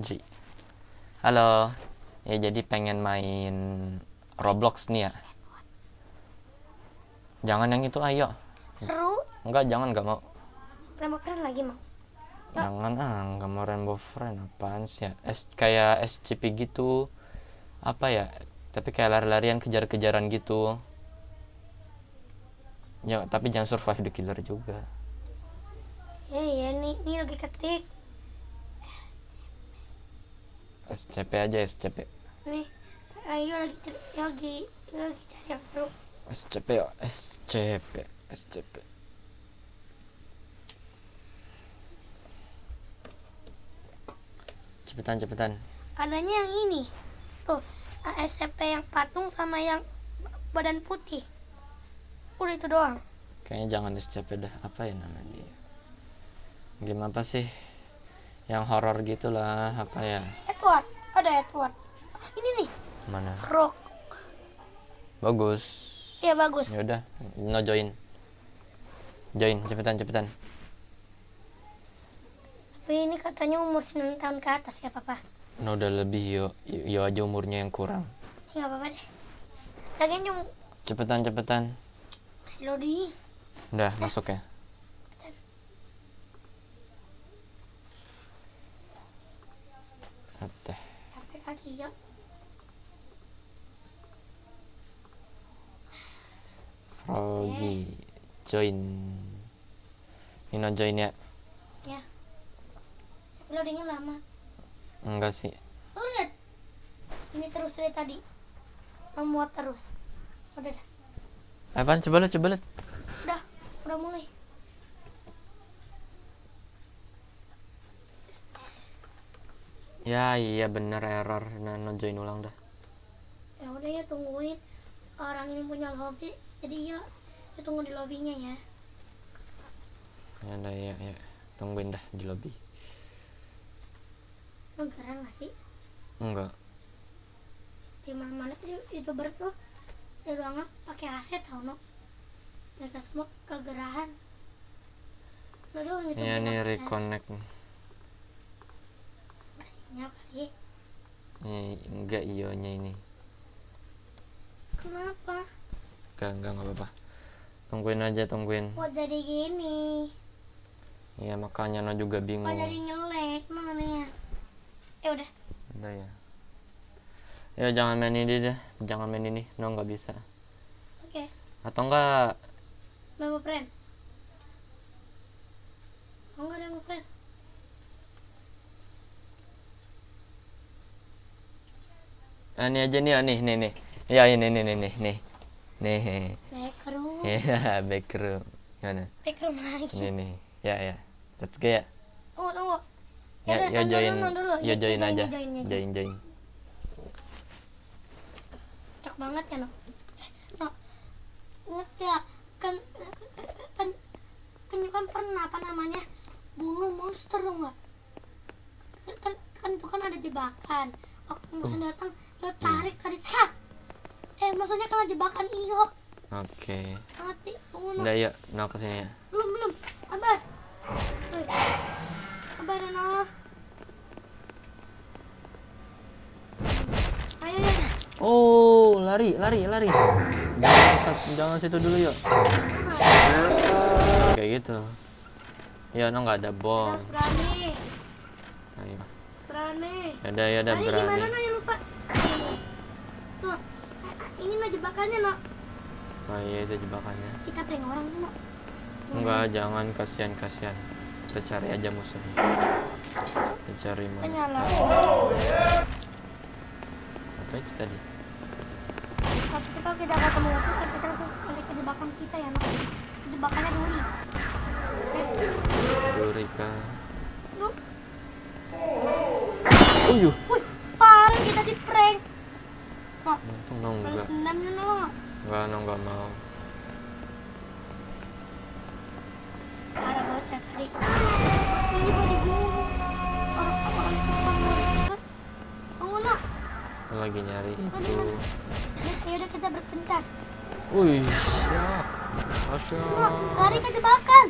Ji. Halo. Ya jadi pengen main Roblox nih ya. Jangan yang itu ayo. Seru. Enggak, jangan enggak mau. Rainbow Friend lagi mau. Jangan ah, enggak mau Rainbow Friend apaan sih ya? S kayak SCP gitu. Apa ya? Tapi kayak lari-larian kejar-kejaran gitu. Ya, tapi jangan survive the killer juga. Ya ya nih nih lagi ketik. SCP aja SCP. Nih. Ayo lagi lagi lagi cari yang seru. SCP yo, SCP, SCP. Cepetan, cepetan. Adanya yang ini. Tuh, SCP yang patung sama yang badan putih. Udah itu doang. Kayaknya jangan SCP dah. Apa ya namanya? ya? Game apa sih? Yang horor gitulah, apa ya? Edward, ada Edward. Ini nih, Mana? Rock. Bagus. Iya bagus. Ya udah, no join. Join, cepetan, cepetan. Tapi ini katanya umur 9 tahun ke atas ya papa. No udah lebih yo, yo aja umurnya yang kurang. Ya nggak apa-apa deh. Lagian cuma Cepetan, cepetan. si Lodi. Udah, masuk ya. Kaki ya. Froggy join Nino join ya Ya. Loadingnya lama. enggak sih Oh lihat. Ini terus dari tadi. Memuat terus. Udah dah. apaan coba lihat coba lihat Udah, udah mulai. Ya iya bener error nah no join ulang dah Ya udah ya tungguin orang ini punya lobby. Jadi ya, ya tunggu di lobbynya ya. ya udah ya ya tungguin dah di lobby Lo gerang gak sih? enggak Di mana-mana tuh youtuber tuh di ruangan pakai AC tau no. Mereka semua kegerahan. Ya nih reconnect sinyal kali. Nih, enggak ionya ini Kenapa? enggak enggak enggak apa-apa tungguin aja tungguin Kok jadi gini? ya makanya no juga bingung Kok jadi ngelek namanya? Ya udah. udah ya ya jangan main ini deh jangan main ini no nggak bisa Oke. atau enggak Memo friend. Oh enggak ada friend. Ah, ini aja nih ah, nih nih nih ya ini nih nih nih nih nih Backroom. ya backroom mana Backroom lagi. ini nih ya ya let's go ya Tunggu, tunggu. ya udah, ya nonton join ya join aja join, join. Cak banget ya, no. Eh, no. Ingat ya, kan kan kan kan pernah apa namanya? Bunuh monster enggak? Kan kan itu kan ada jebakan. Waktu musuh datang, lo tarik tarik cak. Eh, maksudnya kena jebakan iyo. oke Mati, tunggu no. udah yuk no ke sini ya Belum, belum. Sabar. Woi. Sabar ya, no. Ayo, ayo. oh lari lari lari jangan jangan situ dulu yuk kayak gitu ya no nggak ada bom berani. ayo Berani. ada ya ada berani gimana no yang lupa? Tuh, ini no jebakannya no. oh iya itu jebakannya. Kita prank orang no. enggak jangan. Kasihan kasihan. Kita cari aja musuhnya. Kita cari monster. apa itu tadi? Tapi kita tidak ketemu musuh, kita langsung balik ke jebakan kita ya no. Jebakannya dulu. Eh, Durika no. Wih, parah kita di prank. No, balas enggak enggak no enggak mau Ada bocah. Orang orang orang monster. Oh no. Aku lagi nyari itu mana? Ya udah kita berpencar. wih siap Asyik. lari ke jebakan.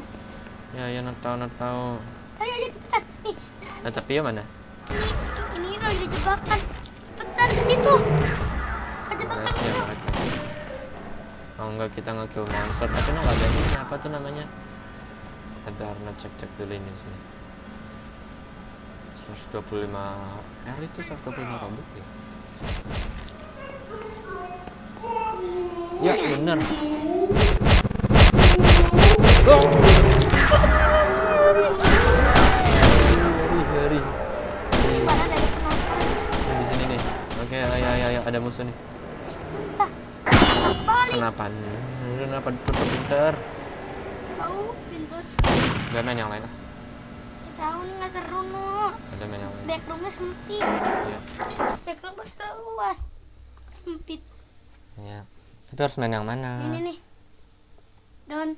ya ya no tahu tahu Ayo ayo cepetan. Nih, eh tapi ya mana ini di jebakan. Cepetan sini tuh. Ya dulu. mereka. Oh enggak kita nge-kill monster tapi no nggak ada ini apa tuh namanya? Ada Arna cek-cek dulu ini sini. 125 R itu 125 robot ya? Ya bener. Hari Balik. Kenapa? Kenapa tetap pinter? Tahu pintu. Gak main yang lain ah. Tahu nih nggak seru no. Ada main yang lain. Backroomnya sempit. Iya. Backroomnya luas. Sempit. Iya. Tapi harus main yang mana? Ini nih. Don,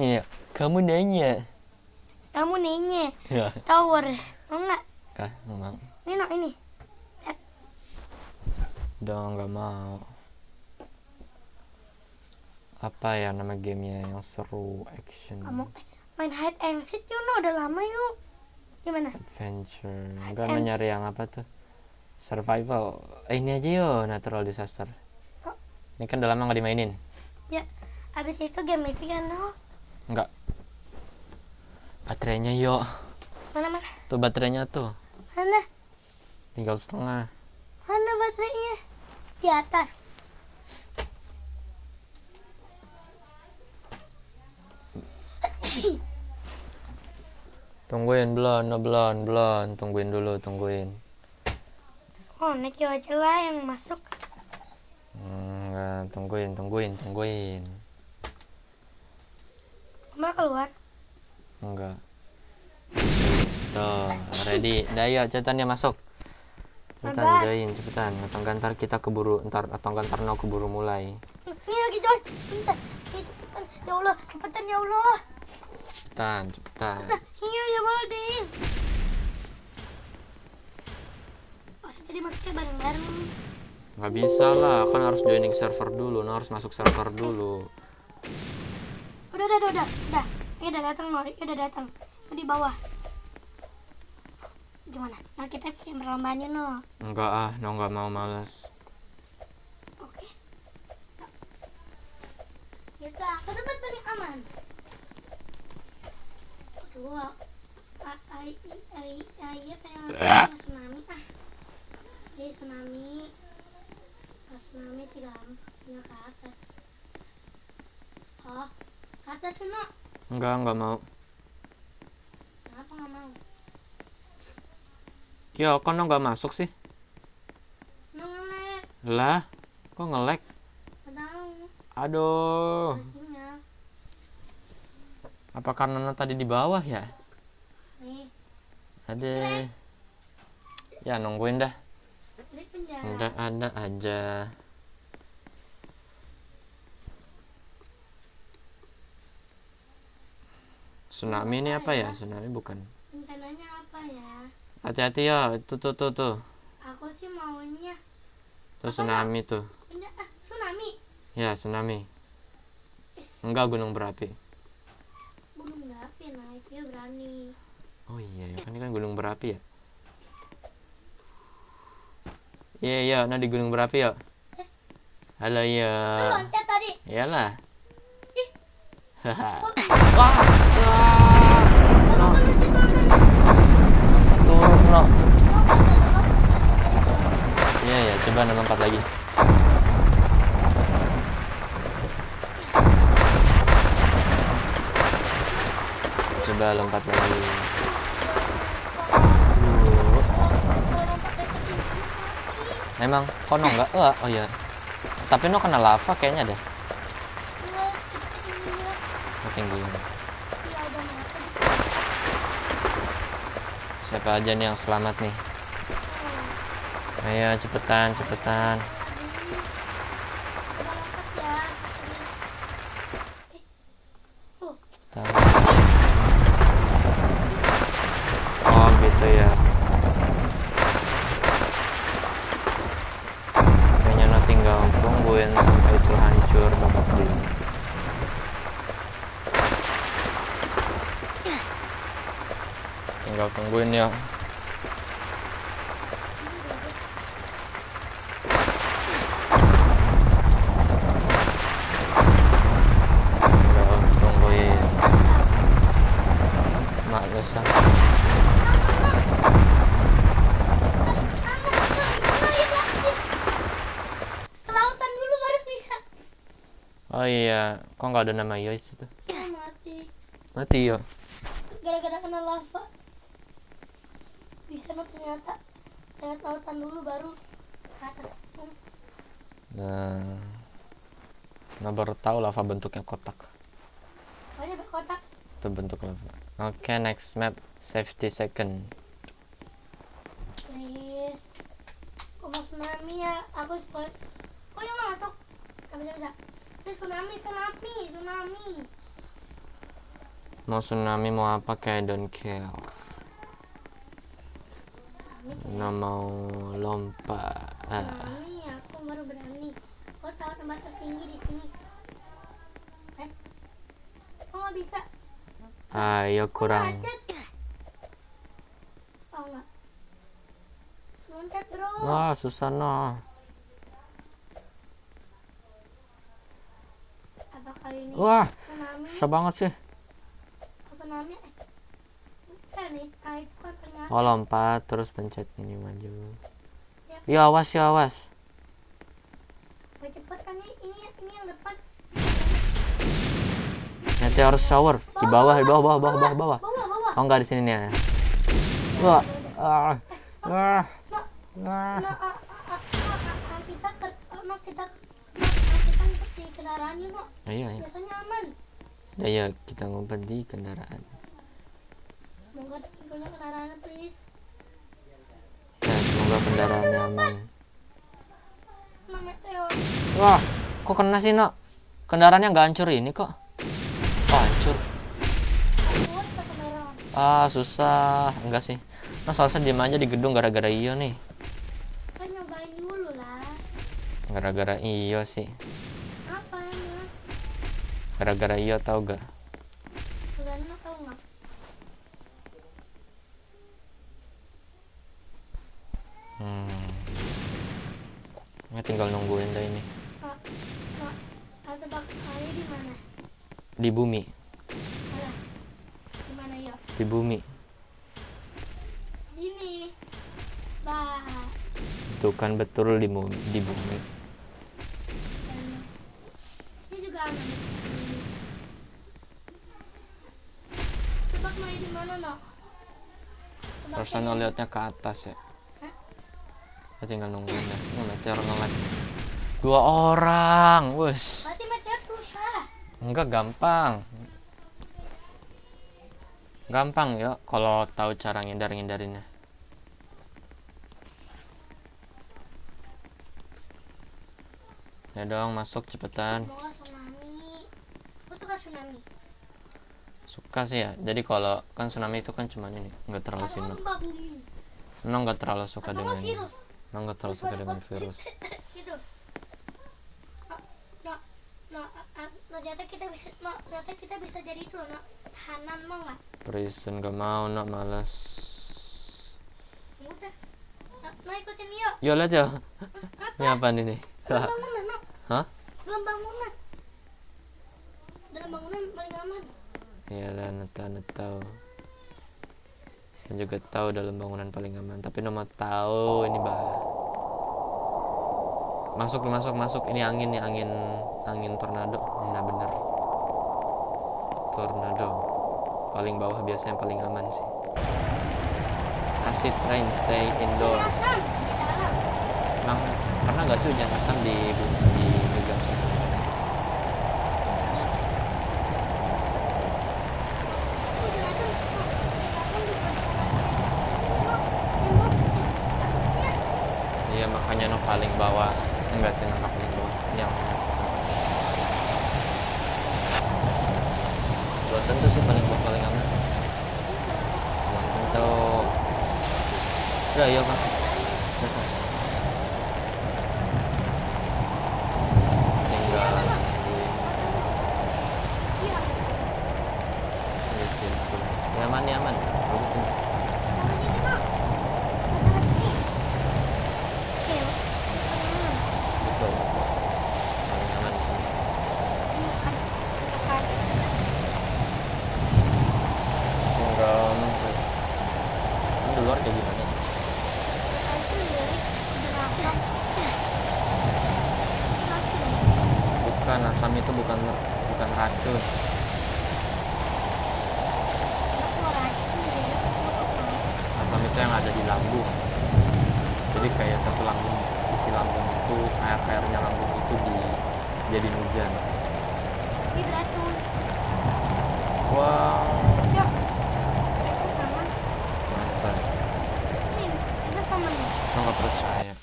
Iya. Kamu nanya. kamu nanya. Ya. Tower. Mau nggak? Kah, mau. Ini no ini. Udah nggak mau. Apa ya nama gamenya yang seru action Kamu main hide and seek yuk no. Udah lama yuk. Gimana? adventure enggak and- nyari yang apa tuh survival eh, ini aja yo natural disaster Oh. ini kan udah lama nggak dimainin Ya. Abis itu game itu kan no. enggak baterainya yo Mana mana? tuh baterainya tuh Mana? tinggal setengah Mana baterainya? Di atas. Tungguin belum no belum belum tungguin dulu tungguin Oh, naik yo aja lah yang masuk. Hmm, enggak tungguin tungguin tungguin Malah keluar. enggak tuh ready dah yuk cepetan ya masuk cepetan join cepetan atau ntar kita keburu ntar atau ntar no keburu mulai Ini lagi John. Bentar. Ini cepetan. Ya Allah, cepetan ya Allah. Cepetan cepetan Nah, iya ya Malding. Masa jadi masuknya bareng-bareng. nggak bisa lah kan harus joining server dulu no harus masuk server dulu Udah, udah, udah, udah. Udah. Ini udah datang, Nori. Udah datang. Di bawah. Gimana? Nah, kita bikin perlombaan yuk, no. enggak ah no nggak mau males Oke. Kita ke tempat paling aman. Pengen ah. Jadi ke atas. Oh, ke atas Suno. enggak enggak mau Kenapa nggak mau? Yo, kok no nggak masuk sih? No ngelag. Lah, kok nge-lag? Nggak tahu. Aduh, Sinyal. Apa karena no tadi di bawah ya? Ada. Ya nungguin dah. Udah ada aja. Tsunami ini apa ya? Tsunami bukan. Rencananya apa ya? Hati-hati ya, tuh tuh tuh tuh. Aku sih maunya Tuh tsunami tuh. ah, tsunami. Ya, tsunami. Enggak gunung berapi. Gunung berapi naik dia berani. Oh iya, ya kan ini kan gunung berapi ya. Iya, iya, nah di gunung berapi ya. Halo Lu ya. loncat tadi. Iyalah. Ih. Haha. Kok Wah, loh. Iya ya, coba nomor 4 lagi. Coba lompat lagi. Duh. Kalau lompat dari ketinggian, mati. Emang kono enggak? Oh, oh iya. Tapi no kena lava kayaknya deh. Ketinggian. Siapa aja nih yang selamat nih? Ayo cepetan, cepetan. nungguin ya Oh iya, kok nggak ada nama Yois itu? Mati. Mati ya? Gara-gara kena lava. Bisa no ternyata. Lewat lautan dulu baru ke atas. Hmm. Nah, nah baru tahu lava bentuknya kotak. Pokoknya berkotak. Itu bentuk lava. Oke, next map safety second. Please. Kok mau tsunami ya? Aku boleh. Kok yang masuk? Bisa bisa. Please tsunami, tsunami, tsunami. Mau tsunami mau apa kayak don't care. Nah mau lompat. Ah. tsunami. Aku baru berani. Kau tahu tempat tertinggi di sini? Eh? Kok nggak bisa? Ayo kurang. Loncat bro. Wah susah no. Apa kali ini? Wah susah banget sih. Tsunami. Eh. Bukan nih. Ah, itu kan. Oh lompat terus pencet ini maju. Ya awas ya awas. Cepet kan ini, ini, ini yang depan. Meteor shower di bawah di bawah bawah bawah bawah bawah. Oh enggak di sini nih. ya. Wah. Ah. Ah. No, Ah. ah, ah. Ayo ayo. Biasanya aman. Ya, ya kita ngumpet di kendaraan. Semoga punya kendaraan, please. Ya, semoga kendaraannya aman. Wah, kok kena sih, Nok? Kendaraannya nggak hancur ini kok. Oh, hancur. Ah, susah. Enggak sih. Nah, seharusnya diem aja di gedung gara-gara iyo nih. Kan nyobain dulu lah. Gara-gara iyo sih. Gara-gara iyo tau gak? Kalian no, tahu nggak? Hmm. Ya, tinggal nungguin dah ini. Tebak kali di mana? Di bumi. Alah, di mana ya? Di bumi. Sini. Bah. Itu kan betul di, mu- di bumi. Ini juga aman. Tebak mau di mana, no? Harusnya liatnya ke atas ya. Ya, tinggal nungguin dah. Oh, meteor ngelag. Dua orang. Wes. Berarti meteor susah. Enggak gampang. Gampang ya kalau tahu cara ngindar-ngindarinnya. Ya dong, masuk cepetan. Suka tsunami. Suka sih ya. Jadi kalau kan tsunami itu kan cuma ini, nggak terlalu bumi. No nggak terlalu suka Atau dengan nggak ini. Nggak terlalu suka dengan virus. gitu. No, no, no, no, ternyata kita bisa, no, ternyata kita bisa jadi itu, no, tahanan mau nggak? Prison gak mau, no males. Ya Udah. No, no ikutin yuk. Lihat ya. Apa? Ini apa nih? Dalam bangunan, no. Hah? Dalam bangunan. Dalam bangunan paling aman. Ya lah, neta tahu. Dan juga tahu dalam bangunan paling aman. Tapi nomor tahu ini bah. Masuk masuk masuk. Ini angin nih angin angin tornado. Nah bener. Tornado. Paling bawah biasanya paling aman sih. Acid rain stay indoor. Asam di dalam. Emang pernah nggak sih hujan asam di di Gegang sana? Biasa. Aku jangan asam, no. Asam di dalam. No, tembok. Takutnya. Iya makanya no paling bawah enggak sih no nggak paling bawah yang masih tentu sih paling paling aman belum tentu udah iya kan luar kayak gimana? Bukan asam itu bukan bukan racun. Asam itu yang ada di lambung. Jadi kayak satu lambung isi lambung itu air airnya lambung itu di jadi hujan. Wow lo nggak percaya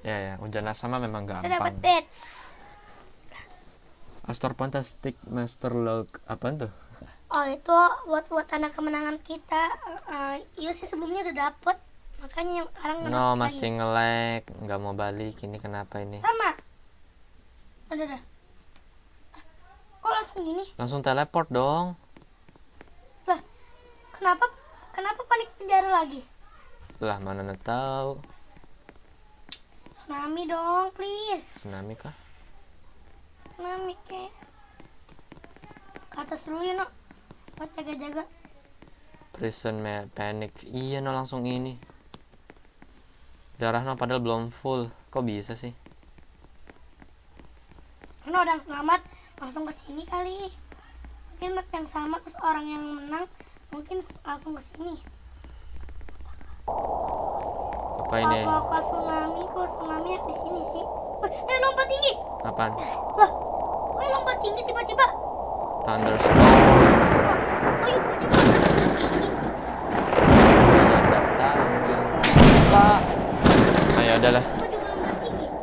ya ya hujan asam mah memang Kita dapat gampang bed. Astor Fantastic Master Log apa tuh Oh itu buat buat tanda kemenangan kita. Eh, iya sih sebelumnya udah dapet. Makanya yang sekarang no masih lagi. nge-lag nggak mau balik ini kenapa ini sama. Udah. Kok langsung gini? langsung teleport dong Lah, kenapa kenapa panik penjara lagi? Lah mana tahu Tsunami dong, please. tsunami kah Tsunami kek. Ke atas dulu ya, no. Buat jaga-jaga. prison panic iya no langsung ini darah no padahal belum full kok bisa sih Karena udah selamat, langsung ke sini kali. Mungkin map yang sama terus orang yang menang mungkin langsung ke sini. Apa ini Apa kok tsunami kok tsunami di sini sih? Wih, eh lompat tinggi. apaan Lah, kok lompat tinggi tiba-tiba? thunderstorm Loh, kok ya tiba-tiba lompat tinggi? tidak tahu pak ayo udahlah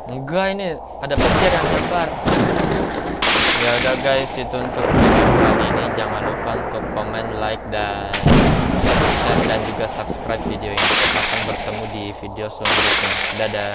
enggak ini ada petir yang lebar ya udah guys itu untuk video kali ini jangan lupa untuk komen like dan dan juga subscribe video ini. Kita akan bertemu di video selanjutnya. Dadah